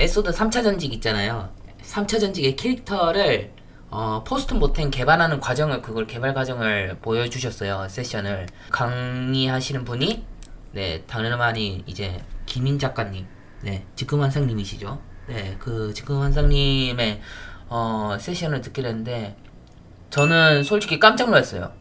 엘소드 3차 전직 있잖아요. 3차 전직의 캐릭터를 어, post mortem 개발하는 과정을 그걸 개발 과정을 보여주셨어요 세션을. 강의하시는 분이 네 당연히 이제 김인 작가님 네 지금 환상님이시죠. 네그 지금 환상님의 어, 세션을 듣게 됐는데 저는 솔직히 깜짝 놀랐어요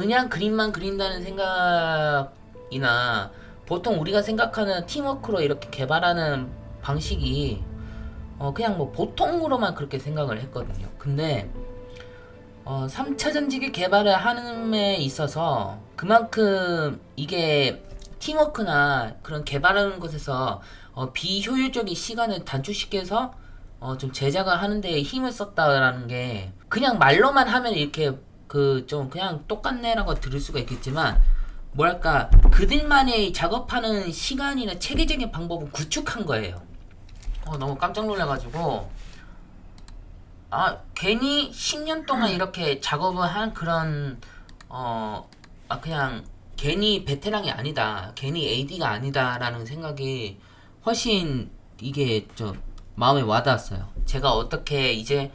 그냥 그림만 그린다는 생각이나 보통 우리가 생각하는 팀워크로 이렇게 개발하는 방식이 어, 그냥 뭐 보통으로만 그렇게 생각을 했거든요. 근데 어, 3차 전지기 개발을 하는 데 있어서 그만큼 이게 팀워크나 그런 개발하는 것에서 어, 비효율적인 시간을 단축시켜서 어, 좀 제작을 하는 데 힘을 썼다라는 게 그냥 말로만 하면 이렇게 그 좀 그냥 똑같네라고 들을 수가 있겠지만 뭐랄까 그들만의 작업하는 시간이나 체계적인 방법을 구축한 거예요. 어, 너무 깜짝 놀라가지고 아 괜히 10년 동안 이렇게 작업을 한 그런 어 아, 그냥 괜히 베테랑이 아니다 괜히 AD가 아니다 라는 생각이 훨씬 이게 좀 마음에 와닿았어요 제가 어떻게 이제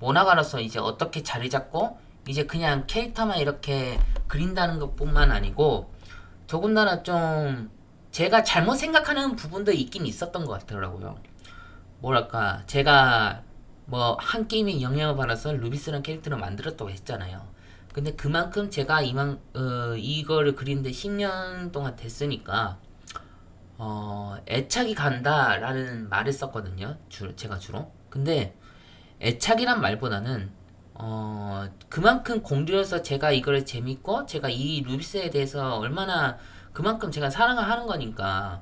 모나가로서 이제 어떻게 자리 잡고 이제 그냥 캐릭터만 이렇게 그린다는 것 뿐만 아니고 더군다나 좀 제가 잘못 생각하는 부분도 있긴 있었던 것 같더라고요. 뭐랄까 제가 뭐 한 게임에 영향을 받아서 루비스라는 캐릭터를 만들었다고 했잖아요. 근데 그만큼 제가 이만 어, 이거를 그리는데 10년 동안 됐으니까 어, 애착이 간다라는 말을 썼거든요. 주, 제가 주로. 근데 애착이란 말보다는 어, 그만큼 공들여서 제가 이걸 재밌고 제가 이 루비스에 대해서 얼마나 그만큼 제가 사랑을 하는 거니까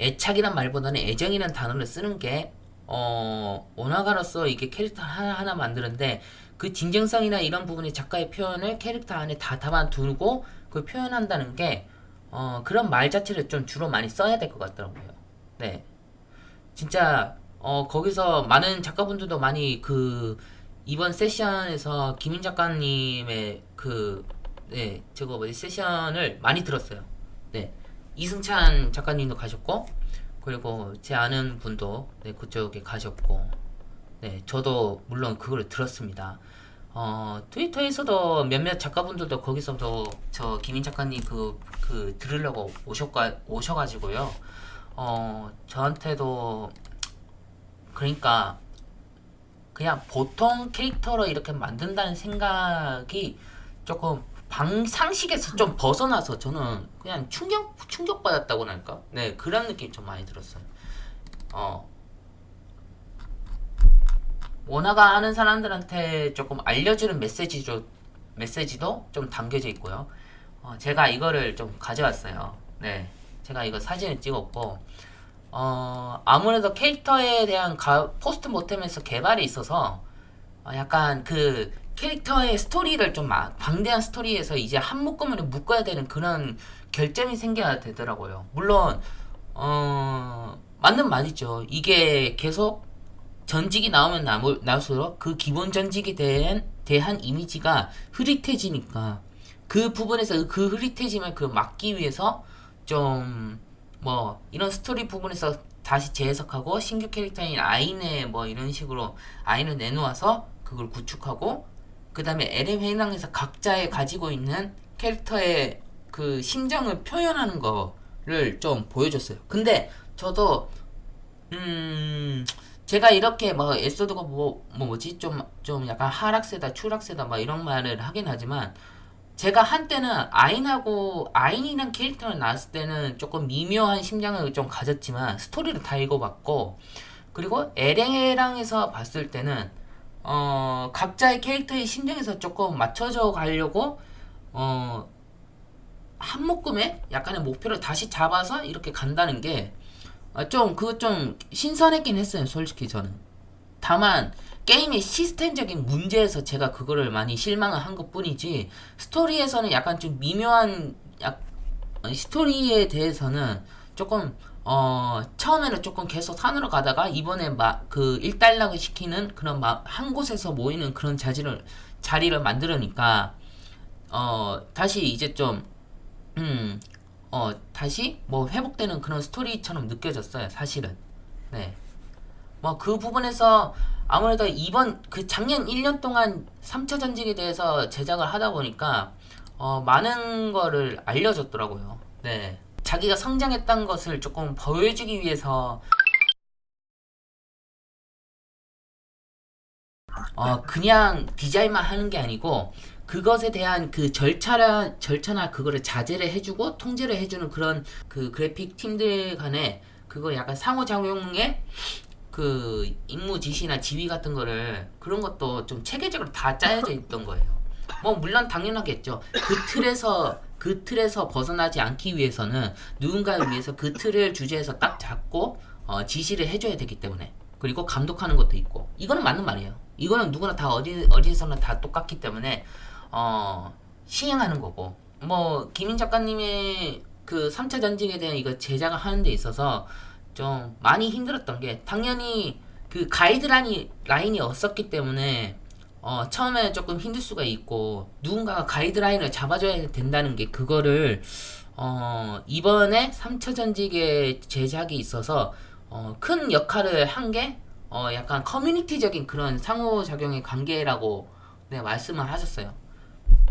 애착이란 말보다는 애정이란 단어를 쓰는 게 어, 원화가로서 이게 캐릭터 하나하나 만드는데 그 진정성이나 이런 부분의 작가의 표현을 캐릭터 안에 다 담아두고 그 표현한다는 게 어, 그런 말 자체를 좀 주로 많이 써야 될 것 같더라고요. 네. 진짜 어, 거기서 많은 작가분들도 많이 그 이번 세션에서 김인 작가님의 그 네, 저거 뭐지 세션을 많이 들었어요. 네. 이승찬 작가님도 가셨고 그리고 제 아는 분도 네, 그쪽에 가셨고 네, 저도 물론 그걸 들었습니다. 어, 트위터에서도 몇몇 작가분들도 거기서도 저 김인 작가님 그, 그 들으려고 오셔가, 오셔가지고요. 어, 저한테도 그러니까 그냥 보통 캐릭터로 이렇게 만든다는 생각이 조금 방 상식에서 좀 벗어나서 저는 그냥 충격 충격 받았다고 할까? 네 그런 느낌 좀 많이 들었어요. 어 원화가 하는 사람들한테 조금 알려주는 메시지도 메시지도 좀 담겨져 있고요. 어, 제가 이거를 좀 가져왔어요. 네, 제가 이거 사진을 찍었고 어, 아무래도 캐릭터에 대한 가, post mortem에서 개발이 있어서 어, 약간 그 캐릭터의 스토리를 좀막 방대한 스토리에서 이제 한 묶음으로 묶어야 되는 그런 결점이 생겨야 되더라고요. 물론 어, 맞는 말이죠. 이게 계속 전직이 나오면 나올, 나올수록 그 기본 전직에 대한, 대한 이미지가 흐릿해지니까 그 부분에서 그 흐릿해짐을 그 막기 위해서 좀 뭐 이런 스토리 부분에서 다시 재해석하고 신규 캐릭터인 아인의 뭐 이런 식으로 아인을 내놓아서 그걸 구축하고 그 다음에 LM 회의랑에서 각자의 가지고 있는 캐릭터의 그 심정을 표현하는 거를 좀 보여줬어요. 근데 저도 음 제가 이렇게 뭐 에소드가 뭐, 뭐 뭐지 좀 좀 약간 하락세다 추락세다 막 이런 말을 하긴 하지만 제가 한때는 아인하고 아인이란 캐릭터를 나왔을 때는 조금 미묘한 심장을 좀 가졌지만 스토리를 다 읽어봤고 그리고 에랭에랑에서 봤을 때는 어 각자의 캐릭터의 심정에서 조금 맞춰져 가려고 어 한 묶음에 약간의 목표를 다시 잡아서 이렇게 간다는 게 아, 좀 그거 좀 신선했긴 했어요 솔직히 저는. 다만 게임의 시스템적인 문제에서 제가 그거를 많이 실망을 한 것 뿐이지 스토리에서는 약간 좀 미묘한 약, 스토리에 대해서는 조금 어 처음에는 조금 계속 산으로 가다가 이번에 막그 일단락을 시키는 그런 막 한 곳에서 모이는 그런 자리를 자리를 만들으니까 어 다시 이제 좀 음, 어, 다시 뭐 회복되는 그런 스토리처럼 느껴졌어요, 사실은. 네. 뭐 그 부분에서 아무래도 이번 그 작년 1년 동안 3차 전직에 대해서 제작을 하다 보니까 어, 많은 거를 알려줬더라고요. 네. 자기가 성장했던 것을 조금 보여주기 위해서 어, 그냥 디자인만 하는 게 아니고 그것에 대한 그 절차라 절차나 그거를 자제를 해주고 통제를 해주는 그런 그 그래픽 팀들 간에 그거 약간 상호작용의 그 임무 지시나 지휘 같은 거를 그런 것도 좀 체계적으로 다 짜여져 있던 거예요. 뭐 물론 당연하겠죠. 그 틀에서 그 틀에서 벗어나지 않기 위해서는 누군가를 위해서 그 틀을 주제에서 딱 잡고 어, 지시를 해줘야 되기 때문에 그리고 감독하는 것도 있고 이거는 맞는 말이에요. 이거는 누구나 다 어디 어디서나 다 똑같기 때문에 어, 시행하는 거고 뭐 김인 작가님의 그 3차 전직에 대한 이거 제작을 하는 데 있어서 좀 많이 힘들었던 게 당연히 그 가이드라인이 라인이 없었기 때문에 어, 처음에 조금 힘들 수가 있고 누군가가 가이드라인을 잡아줘야 된다는 게 그거를 어, 이번에 3차 전직의 제작이 있어서 어, 큰 역할을 한게 어, 약간 커뮤니티적인 그런 상호작용의 관계라고 네, 말씀을 하셨어요.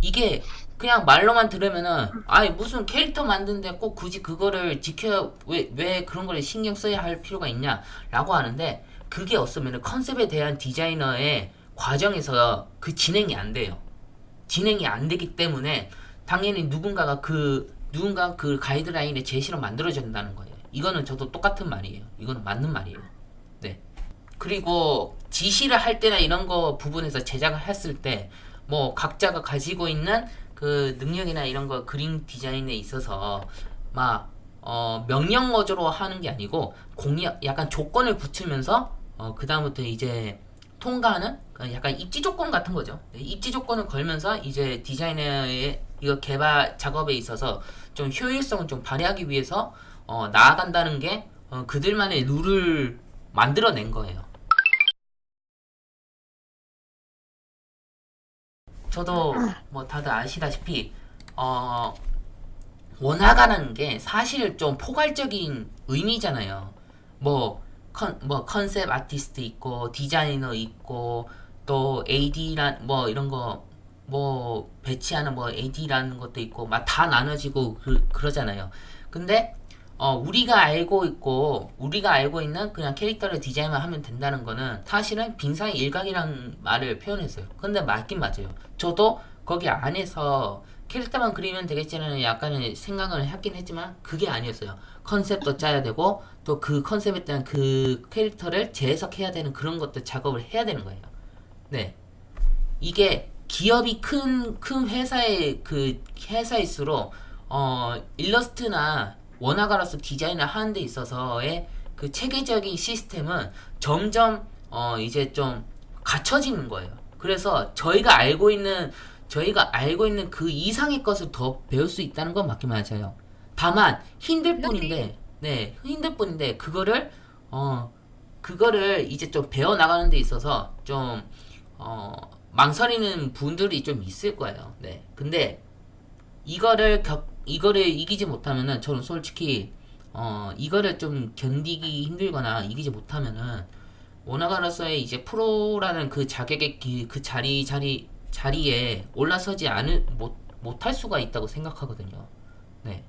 이게 그냥 말로만 들으면은 아니 무슨 캐릭터 만드는데 꼭 굳이 그거를 지켜 왜, 왜 그런 걸 신경 써야 할 필요가 있냐 라고 하는데 그게 없으면 컨셉에 대한 디자이너의 과정에서 그 진행이 안 돼요. 진행이 안 되기 때문에 당연히 누군가가 그 누군가 그 가이드라인의 제시로 만들어야 된다는 거예요. 이거는 저도 똑같은 말이에요. 이거는 맞는 말이에요. 네. 그리고 지시를 할 때나 이런 거 부분에서 제작을 했을 때 뭐 각자가 가지고 있는 그 능력이나 이런 거 그림 디자인에 있어서 막 어, 명령 어조로 하는 게 아니고 공약 약간 조건을 붙이면서 어, 그 다음부터 이제 통과하는 그 약간 입지 조건 같은 거죠. 네, 입지 조건을 걸면서 이제 디자이너의 이거 개발 작업에 있어서 좀 효율성을 좀 발휘하기 위해서 어, 나아간다는 게 어, 그들만의 룰을 만들어낸 거예요. 저도 뭐 다들 아시다시피 어 원화가라는 게 사실 좀 포괄적인 의미잖아요. 뭐, 컨, 뭐 컨셉 아티스트 있고 디자이너 있고 또 AD란 뭐 이런 거 뭐 배치하는 뭐 AD라는 것도 있고 막 다 나눠지고 그, 그러잖아요. 근데 어, 우리가 알고 있고 우리가 알고 있는 그냥 캐릭터를 디자인만 하면 된다는 거는 사실은 빙상의 일각이라는 말을 표현했어요. 근데 맞긴 맞아요. 저도 거기 안에서 캐릭터만 그리면 되겠지라는 약간의 생각을 했긴 했지만 그게 아니었어요. 컨셉도 짜야 되고 또 그 컨셉에 대한 그 캐릭터를 재해석해야 되는 그런 것도 작업을 해야 되는 거예요. 네. 이게 기업이 큰, 큰 회사의 그 회사일수록 어, 일러스트나 원화가로서 디자인을 하는 데 있어서의 그 체계적인 시스템은 점점 어 이제 좀 갖춰지는 거예요. 그래서 저희가 알고 있는 저희가 알고 있는 그 이상의 것을 더 배울 수 있다는 건 맞긴 맞아요. 다만 힘들 뿐인데 네 힘들 뿐인데 그거를 어 그거를 이제 좀 배워 나가는 데 있어서 좀 어, 망설이는 분들이 좀 있을 거예요. 네 근데 이거를 겪 이거를 이기지 못하면은 저는 솔직히 어 이거를 좀 견디기 힘들거나 이기지 못하면은 원화가로서의 이제 프로라는 그 자격의 기, 그 자리 자리 자리에 올라서지 않을 못 못할 수가 있다고 생각하거든요. 네.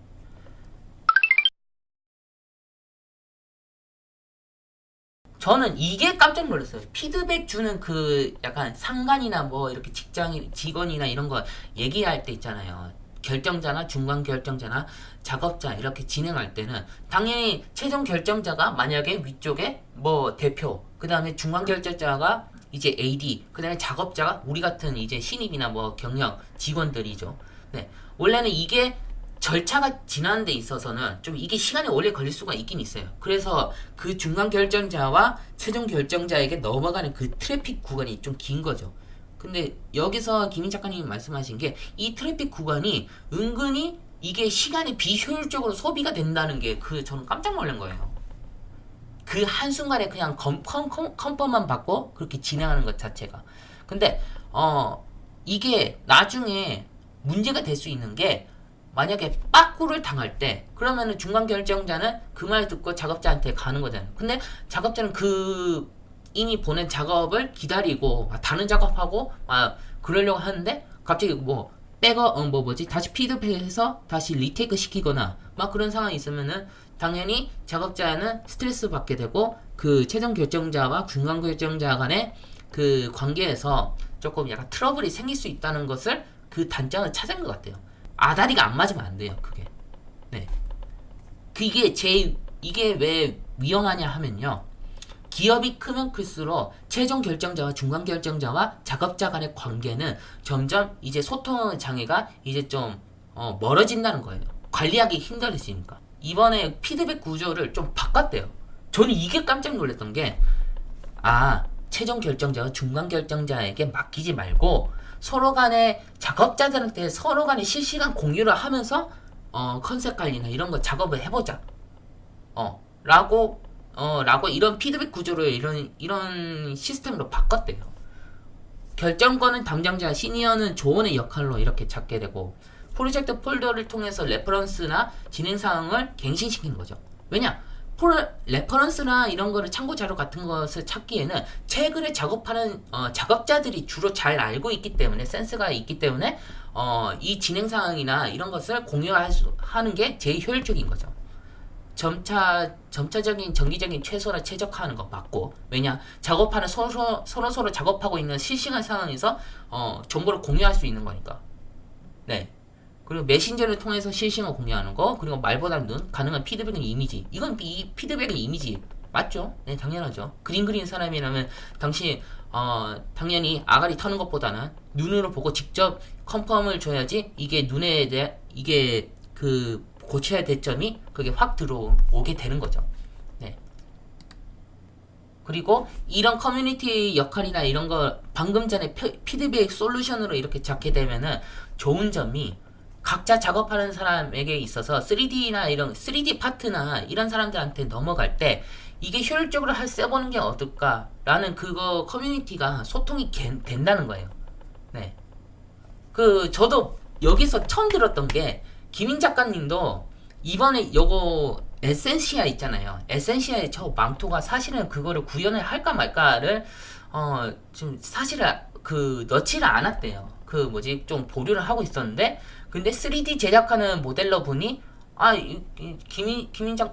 저는 이게 깜짝 놀랐어요. 피드백 주는 그 약간 상관이나 뭐 이렇게 직장 직원이나 이런 거 얘기할 때 있잖아요. 결정자나 중간 결정자나 작업자 이렇게 진행할 때는 당연히 최종 결정자가 만약에 위쪽에 뭐 대표 그 다음에 중간 결정자가 이제 AD 그 다음에 작업자가 우리 같은 이제 신입이나 뭐 경력 직원들이죠. 네. 원래는 이게 절차가 지나는 데 있어서는 좀 이게 시간이 오래 걸릴 수가 있긴 있어요. 그래서 그 중간 결정자와 최종 결정자에게 넘어가는 그 트래픽 구간이 좀 긴 거죠 근데 여기서 김인 작가님이 말씀하신 게 이 트래픽 구간이 은근히 이게 시간이 비효율적으로 소비가 된다는 게 그 저는 깜짝 놀란 거예요. 그 한순간에 그냥 컨펌만 받고 그렇게 진행하는 것 자체가. 근데 어 이게 나중에 문제가 될 수 있는 게 만약에 빠꾸를 당할 때 그러면은 중간 결정자는 그 말 듣고 작업자한테 가는 거잖아요. 근데 작업자는 그 이미 보낸 작업을 기다리고 막 다른 작업하고 막 그러려고 하는데 갑자기 뭐 백업 어, 뭐 뭐지 다시 피드백해서 다시 retake 시키거나 막 그런 상황이 있으면은 당연히 작업자는 스트레스 받게 되고 그 최종 결정자와 중간 결정자 간의 그 관계에서 조금 약간 트러블이 생길 수 있다는 것을 그 단점을 찾은 것 같아요. 아다리가 안 맞으면 안 돼요. 그게. 네. 그게 제 이게 왜 위험하냐 하면요. 기업이 크면 클수록 최종 결정자와 중간 결정자와 작업자 간의 관계는 점점 이제 소통 장애가 이제 좀 어, 멀어진다는 거예요. 관리하기 힘들어지니까. 이번에 피드백 구조를 좀 바꿨대요. 저는 이게 깜짝 놀랐던 게, 아, 최종 결정자와 중간 결정자에게 맡기지 말고 서로 간에 작업자들한테 서로 간에 실시간 공유를 하면서 어, 컨셉 관리나 이런 거 작업을 해보자. 어, 라고 어, 라고 이런 피드백 구조를 이런 이런 시스템으로 바꿨대요. 결정권은 담당자, 시니어는 조언의 역할로 이렇게 잡게 되고 프로젝트 폴더를 통해서 reference나 진행 사항을 갱신시키는 거죠. 왜냐? 폴, reference나 이런 거를 참고 자료 같은 것을 찾기에는 최근에 작업하는 어, 작업자들이 주로 잘 알고 있기 때문에 센스가 있기 때문에 어, 이 진행 사항이나 이런 것을 공유할 수, 하는 게 제일 효율적인 거죠. 점차 점차적인 정기적인 최소나 최적화하는 거 맞고 왜냐 작업하는 서로 서로 서로 작업하고 있는 실시간 상황에서 어, 정보를 공유할 수 있는 거니까. 네. 그리고 메신저를 통해서 실시간 공유하는 거 그리고 말보다 눈 가능한 피드백은 이미지. 이건 이 피드백은 이미지. 맞죠? 네 당연하죠. 그림 그리는 사람이라면 당시 어 당연히 아가리 터는 것보다는 눈으로 보고 직접 confirm을 줘야지 이게 눈에 대해 이게 그 고쳐야 될 점이 그게 확 들어오게 되는 거죠. 네. 그리고 이런 커뮤니티 역할이나 이런 거 방금 전에 피드백 솔루션으로 이렇게 잡게 되면은 좋은 점이 각자 작업하는 사람에게 있어서 3D나 이런 3D 파트나 이런 사람들한테 넘어갈 때 이게 효율적으로 할 써보는 게 어떨까라는 그거 커뮤니티가 소통이 개, 된다는 거예요. 네. 그 저도 여기서 처음 들었던 게 김인 작가님도 이번에 요거 에센시아 있잖아요. 에센시아의 저 망토가 사실은 그거를 구현을 할까 말까를 어좀 사실은 그 넣지를 않았대요. 그 뭐지 좀 보류를 하고 있었는데 근데 3D 제작하는 모델러 분이 아 이, 이, 김인 김인장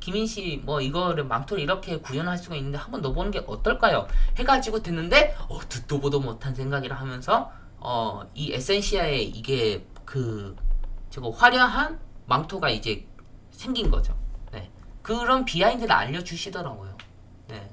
김인 씨뭐 이거를 망토를 이렇게 구현할 수가 있는데 한번 넣어보는 게 어떨까요? 해가지고 듣는데 어 듣도 보도 못한 생각이라 하면서 어 이 에센시아의 이게 그 저거 화려한 망토가 이제 생긴 거죠. 네. 그런 비하인드를 알려주시더라고요. 네.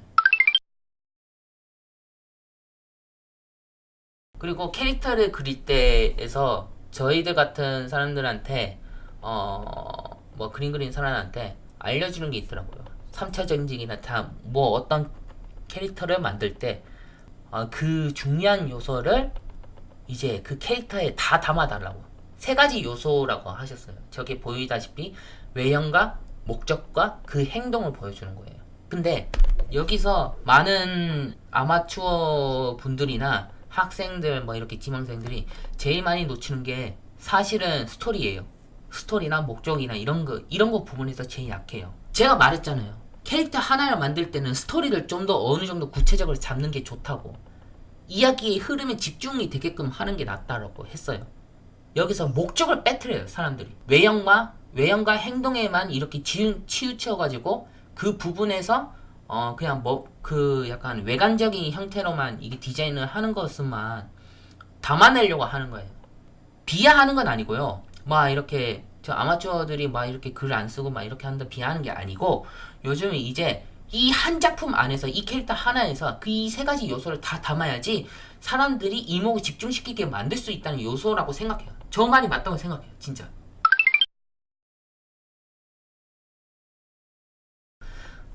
그리고 캐릭터를 그릴 때에서 저희들 같은 사람들한테 어 뭐 그림 그리는 사람한테 알려주는 게 있더라고요. 3차 전직이나 다 뭐 어떤 캐릭터를 만들 때그 어, 중요한 요소를 이제 그 캐릭터에 다 담아달라고 세 가지 요소라고 하셨어요. 저게 보이다시피 외형과 목적과 그 행동을 보여주는 거예요. 근데 여기서 많은 아마추어 분들이나 학생들 뭐 이렇게 지망생들이 제일 많이 놓치는 게 사실은 스토리예요. 스토리나 목적이나 이런 거 이런 거 부분에서 제일 약해요. 제가 말했잖아요. 캐릭터 하나를 만들 때는 스토리를 좀 더 어느 정도 구체적으로 잡는 게 좋다고. 이야기의 흐름에 집중이 되게끔 하는 게 낫다라고 했어요. 여기서 목적을 빼뜨려요 사람들이. 외형과 외형과 행동에만 이렇게 치우, 치우쳐가지고 그 부분에서 어 그냥 뭐 그 약간 외관적인 형태로만 이게 디자인을 하는 것만 담아내려고 하는 거예요. 비하하는 건 아니고요. 막 이렇게 저 아마추어들이 막 이렇게 글 안 쓰고 막 이렇게 한다 비하하는 게 아니고 요즘 이제 이 한 작품 안에서 이 캐릭터 하나에서 그 이 세 가지 요소를 다 담아야지 사람들이 이목을 집중시키게 만들 수 있다는 요소라고 생각해요 저 말이 맞다고 생각해요 진짜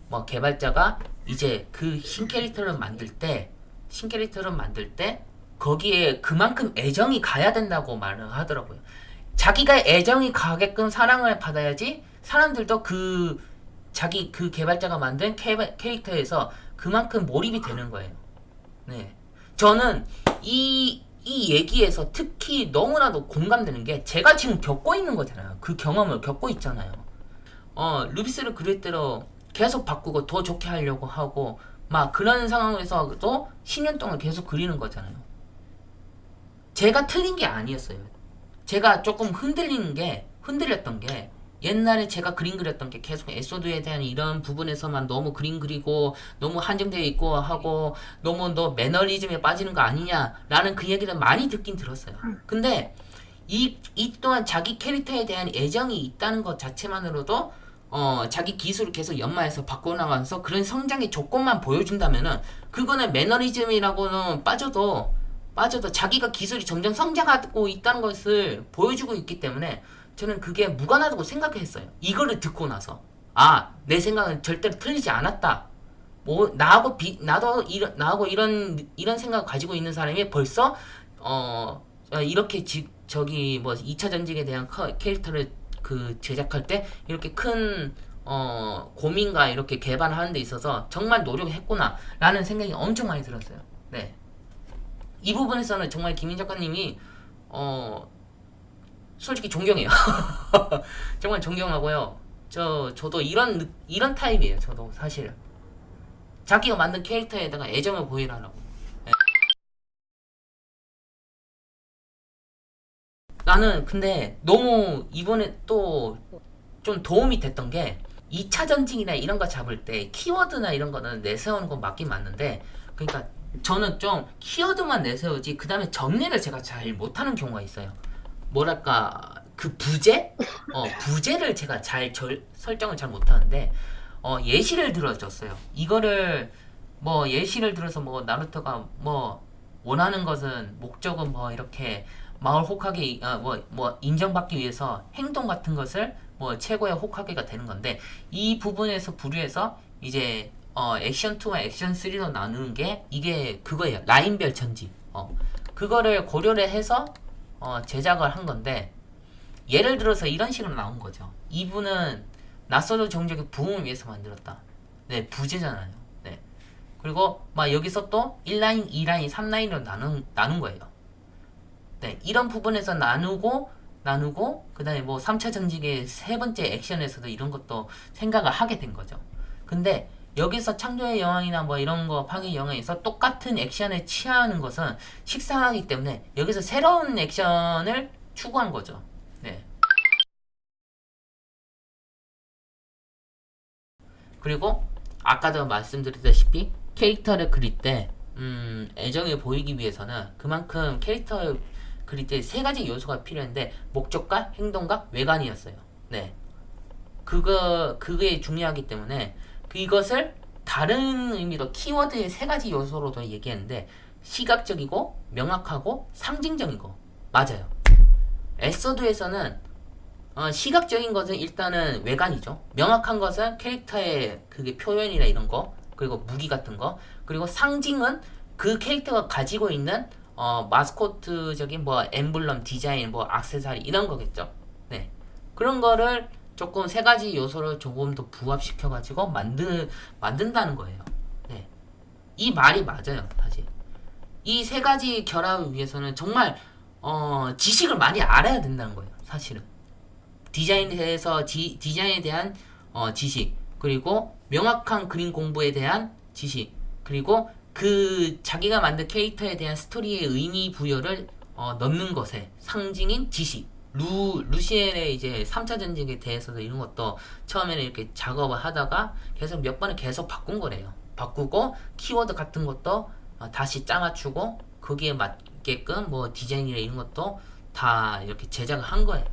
뭐 개발자가 이제 그 신캐릭터를 만들 때 신캐릭터를 만들 때 거기에 그만큼 애정이 가야 된다고 말을 하더라고요 자기가 애정이 가게끔 사랑을 받아야지 사람들도 그 자기 그 개발자가 만든 캐, 캐릭터에서 그만큼 몰입이 되는 거예요. 네. 저는 이, 이 얘기에서 특히 너무나도 공감되는 게 제가 지금 겪고 있는 거잖아요. 그 경험을 겪고 있잖아요. 어, 루비스를 그릴 대로 계속 바꾸고 더 좋게 하려고 하고 막 그런 상황에서도 10년 동안 계속 그리는 거잖아요. 제가 틀린 게 아니었어요. 제가 조금 흔들리는 게 흔들렸던 게 옛날에 제가 그림 그렸던 게 계속 에소드에 대한 이런 부분에서만 너무 그림 그리고 너무 한정되어 있고 하고 너무 너 매너리즘에 빠지는 거 아니냐라는 그 얘기를 많이 듣긴 들었어요. 근데 이, 이 또한 자기 캐릭터에 대한 애정이 있다는 것 자체만으로도 어, 자기 기술을 계속 연마해서 바꿔나가면서 그런 성장의 조건만 보여준다면은 그거는 매너리즘이라고는 빠져도 빠져도 자기가 기술이 점점 성장하고 있다는 것을 보여주고 있기 때문에 저는 그게 무관하다고 생각했어요. 이거를 듣고 나서 아 내 생각은 절대로 틀리지 않았다. 뭐 나하고 비 나도 이런 나하고 이런 이런 생각 을 가지고 있는 사람이 벌써 어 어, 이렇게 지, 저기 뭐 2차 전직에 대한 커, 캐릭터를 그 제작할 때 이렇게 큰 어, 고민과 이렇게 개발하는 데 있어서 정말 노력했구나 라는 생각이 엄청 많이 들었어요. 네. 이 부분에서는 정말 김인 작가님이 어 솔직히 존경해요. 정말 존경하고요. 저 저도 이런 느- 이런 타입이에요. 저도 사실 자기가 만든 캐릭터에다가 애정을 보이라고. 네. 나는 근데 너무 이번에 또 좀 도움이 됐던 게 2차 전징이나 이런 거 잡을 때 키워드나 이런 거는 내세우는 건 맞긴 맞는데 그러니까 저는 좀 키워드만 내세우지 그 다음에 정리를 제가 잘 못하는 경우가 있어요. 뭐랄까 그 부제? 어 부제를 제가 잘 절, 설정을 잘 못하는데 어 예시를 들어줬어요. 이거를 뭐 예시를 들어서 뭐 나루토가 뭐 원하는 것은 목적은 뭐 이렇게 마을 호카게 아, 뭐, 뭐 인정받기 위해서 행동 같은 것을 뭐 최고의 호카게가 되는 건데 이 부분에서 부류해서 이제 어 액션 2와 액션 3로 나누는 게 이게 그거예요. 라인별 전지. 어 그거를 고려를 해서 어 제작을 한 건데 예를 들어서 이런 식으로 나온 거죠. 이분은 낯설은 종족의 부흥을 위해서 만들었다. 네, 부재잖아요. 네. 그리고 막 여기서 또 1라인, 2라인, 3라인으로 나눈, 나눈 거예요. 네, 이런 부분에서 나누고 나누고 그 다음에 뭐 3차 전직의 세 번째 액션에서도 이런 것도 생각을 하게 된 거죠. 근데 여기서 창조의 여왕이나 뭐 이런 거 파괴 영화에서 똑같은 액션을 취하는 것은 식상하기 때문에 여기서 새로운 액션을 추구한 거죠. 네. 그리고 아까도 말씀드렸다시피 캐릭터를 그릴 때 음, 애정을 보이기 위해서는 그만큼 캐릭터를 그릴 때 세 가지 요소가 필요한데 목적과 행동과 외관이었어요. 네. 그거 그게 중요하기 때문에 이것을 다른 의미로 키워드의 세 가지 요소로도 얘기했는데 시각적이고 명확하고 상징적이고 맞아요. 에서드에서는 어, 시각적인 것은 일단은 외관이죠. 명확한 것은 캐릭터의 그게 표현이나 이런 거, 그리고 무기 같은 거, 그리고 상징은 그 캐릭터가 가지고 있는 어, 마스코트적인 뭐 엠블럼 디자인, 뭐 악세사리 이런 거겠죠. 네. 그런 거를 조금 세 가지 요소를 조금 더 부합시켜 가지고 만드 만든다는 거예요. 네. 이 말이 맞아요, 사실. 이 세 가지 결합을 위해서는 정말 어, 지식을 많이 알아야 된다는 거예요, 사실은. 디자인에 대해서 지, 디자인에 대한 어, 지식 그리고 명확한 그림 공부에 대한 지식 그리고 그 자기가 만든 캐릭터에 대한 스토리의 의미 부여를 어, 넣는 것에 상징인 지식 루, 루시엘의 이제 3차 전쟁에 대해서도 이런 것도 처음에는 이렇게 작업을 하다가 계속 몇 번을 계속 바꾼 거래요. 바꾸고 키워드 같은 것도 어, 다시 짜맞추고 거기에 맞게끔 뭐 디자인이나 이런 것도 다 이렇게 제작을 한 거예요.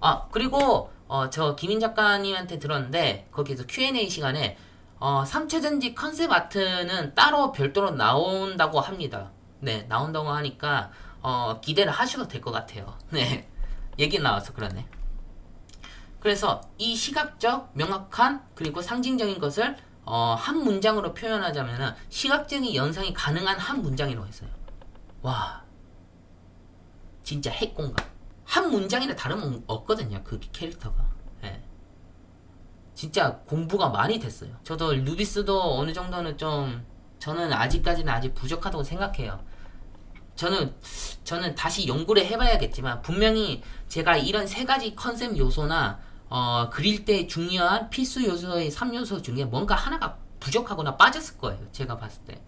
아 그리고 어, 저 김인 작가님한테 들었는데 거기서 Q&A 시간에 어, 3차 전지 컨셉 아트는 따로 별도로 나온다고 합니다. 네 나온다고 하니까 어, 기대를 하셔도 될 것 같아요. 네 얘기 나와서 그러네. 그래서 이 시각적, 명확한 그리고 상징적인 것을 어, 한 문장으로 표현하자면 시각적인 연상이 가능한 한 문장이라고 했어요. 와 진짜 핵공감. 한 문장이나 다름 없거든요. 그 캐릭터가. 예. 진짜 공부가 많이 됐어요. 저도 루비스도 어느 정도는 좀 저는 아직까지는 아직 부족하다고 생각해요. 저는 저는 다시 연구를 해봐야겠지만 분명히 제가 이런 세 가지 컨셉 요소나 어, 그릴 때 중요한 필수 요소의 3요소 중에 뭔가 하나가 부족하거나 빠졌을 거예요. 제가 봤을 때.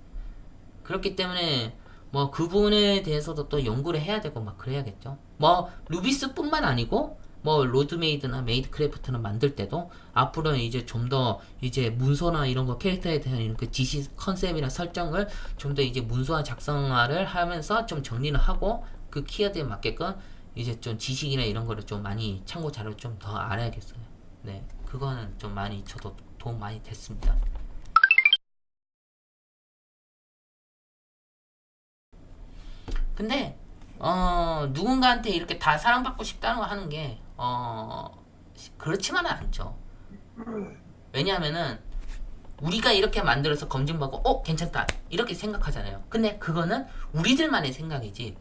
그렇기 때문에 뭐 그 부분에 대해서도 또 연구를 해야 되고 막 그래야겠죠. 뭐 루비스뿐만 아니고 뭐 로드메이드나 메이드크래프트나 만들 때도 앞으로는 이제 좀 더 이제 문서나 이런 거 캐릭터에 대한 그 지시 컨셉이나 설정을 좀 더 이제 문서화 작성화를 하면서 좀 정리를 하고 그 키워드에 맞게끔 이제 좀 지식이나 이런 거를 좀 많이 참고 자료 좀 더 알아야겠어요. 네, 그거는 좀 많이 저도 도움 많이 됐습니다. 근데 어 누군가한테 이렇게 다 사랑받고 싶다는 거 하는 게 어 그렇지만은 않죠. 왜냐하면은 우리가 이렇게 만들어서 검증받고 어 괜찮다 이렇게 생각하잖아요. 근데 그거는 우리들만의 생각이지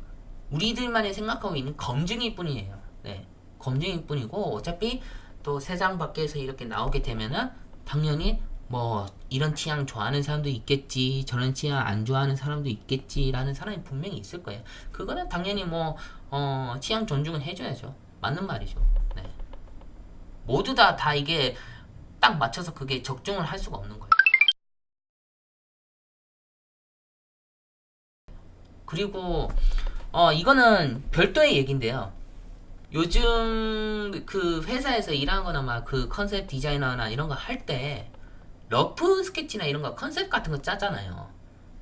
우리들만의 생각하고 있는 검증일 뿐이에요. 네, 검증일 뿐이고 어차피 또 세상 밖에서 이렇게 나오게 되면은 당연히 뭐 이런 취향 좋아하는 사람도 있겠지 저런 취향 안 좋아하는 사람도 있겠지라는 사람이 분명히 있을 거예요. 그거는 당연히 뭐 어, 취향 존중은 해줘야죠. 맞는 말이죠. 네. 모두 다 다 이게 딱 맞춰서 그게 적중을 할 수가 없는 거예요. 그리고 어 이거는 별도의 얘기인데요. 요즘 그 회사에서 일하거나 막 그 컨셉 디자이너나 이런 거 할 때 rough sketch나 이런 거 컨셉 같은 거 짜잖아요.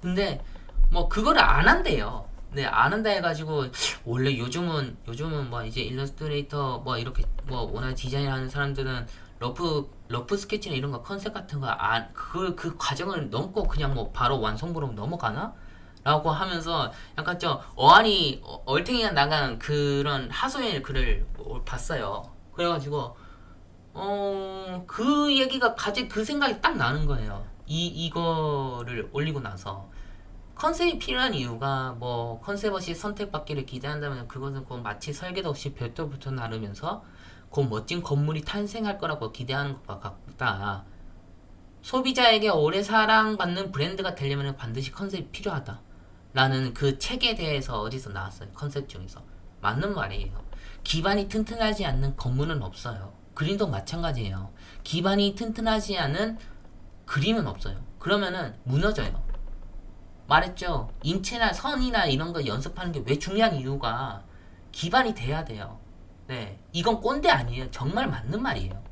근데 뭐 그거를 안 한대요. 네, 안 한다 해가지고 원래 요즘은 요즘은 뭐 이제 일러스트레이터 뭐 이렇게 뭐 워낙 디자인 하는 사람들은 rough rough sketch나 이런 거 컨셉 같은 거 안그그 과정을 넘고 그냥 뭐 바로 완성부로 넘어가나? 라고 하면서 약간 좀 어안이 어- 얼탱이가 나간 그런 하소연의 글을 봤어요. 그래가지고 어, 그 얘기가 가지 그 생각이 딱 나는 거예요. 이 이거를 올리고 나서 컨셉이 필요한 이유가 뭐 컨셉 없이 선택받기를 기대한다면 그것은 그 마치 설계도 없이 별도부터 나르면서 그 멋진 건물이 탄생할 거라고 기대하는 것과 같다. 소비자에게 오래 사랑받는 브랜드가 되려면 반드시 컨셉이 필요하다. 라는 그 책에 대해서 어디서 나왔어요. 컨셉 중에서. 맞는 말이에요. 기반이 튼튼하지 않는 건물은 없어요. 그림도 마찬가지예요. 기반이 튼튼하지 않은 그림은 없어요. 그러면은 무너져요. 말했죠. 인체나 선이나 이런 거 연습하는 게 왜 중요한 이유가 기반이 돼야 돼요. 네. 이건 꼰대 아니에요. 정말 맞는 말이에요.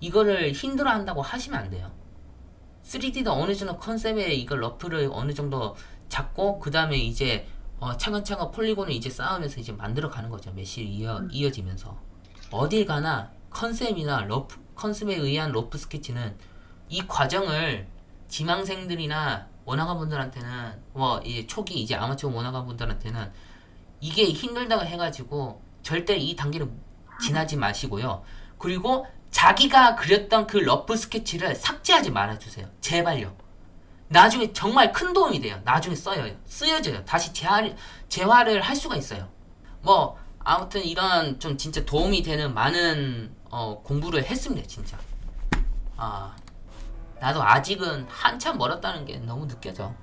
이거를 힘들어 한다고 하시면 안 돼요. 3D도 어느 정도 컨셉에 이걸 rough를 어느 정도 잡고 그 다음에 이제 어, 차근차근 polygon을 이제 쌓으면서 이제 만들어 가는 거죠. mesh를 이어, 이어지면서 어딜 가나 컨셉이나 rough 컨셉에 의한 rough 스케치는 이 과정을 지망생들이나 원화가 분들한테는 뭐 이제 초기 이제 아마추어 원화가 분들한테는 이게 힘들다고 해가지고 절대 이 단계를 지나지 마시고요. 그리고 자기가 그렸던 그 러프 스케치를 삭제하지 말아주세요. 제발요. 나중에 정말 큰 도움이 돼요. 나중에 써요. 쓰여져요. 다시 재활, 재활을 할 수가 있어요. 뭐 아무튼 이런 좀 진짜 도움이 되는 많은 어, 공부를 했습니다. 진짜. 아 나도 아직은 한참 멀었다는 게 너무 느껴져.